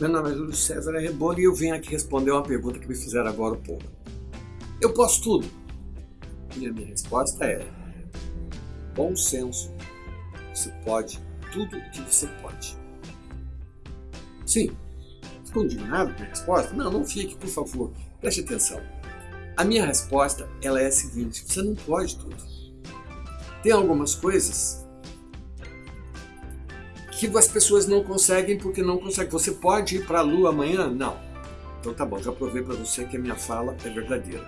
Meu nome é Júlio César Rebolo e eu venho aqui responder uma pergunta que me fizeram agora há pouco. Eu posso tudo? E a minha resposta é: bom senso. Você pode tudo o que você pode. Sim. Ficou indignado com a resposta? Não, não fique, por favor. Preste atenção. A minha resposta ela é a seguinte: você não pode tudo. Tem algumas coisas que as pessoas não conseguem porque não conseguem. Você pode ir para a Lua amanhã? Não. Então tá bom, já provei para você que a minha fala é verdadeira.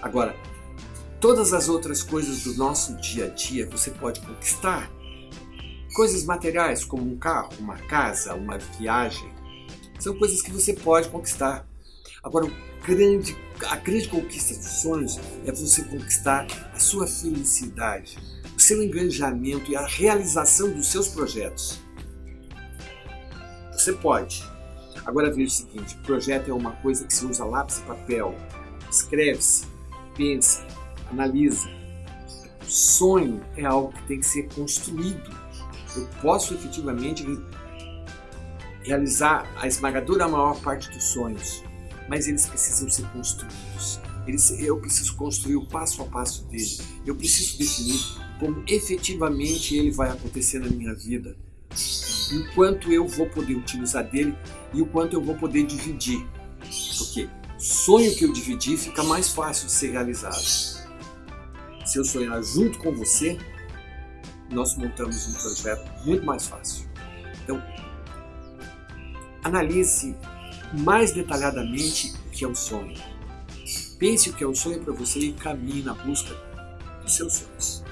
Agora, todas as outras coisas do nosso dia a dia você pode conquistar. Coisas materiais, como um carro, uma casa, uma viagem, são coisas que você pode conquistar. Agora, grande, a grande conquista dos sonhos é você conquistar a sua felicidade, o seu engajamento e a realização dos seus projetos. Você pode. Agora veja o seguinte, projeto é uma coisa que se usa lápis e papel. Escreve-se, pensa, analisa. Sonho é algo que tem que ser construído. Eu posso efetivamente realizar a esmagadora maior parte dos sonhos, mas eles precisam ser construídos. Eles, eu preciso construir o passo a passo dele. Eu preciso definir como efetivamente ele vai acontecer na minha vida e o quanto eu vou poder utilizar dele e o quanto eu vou poder dividir. Porque sonho que eu dividir fica mais fácil de ser realizado. Se eu sonhar junto com você, nós montamos um projeto muito mais fácil. Então, analise mais detalhadamente o que é o sonho. Pense o que é o sonho para você e caminhe na busca dos seus sonhos.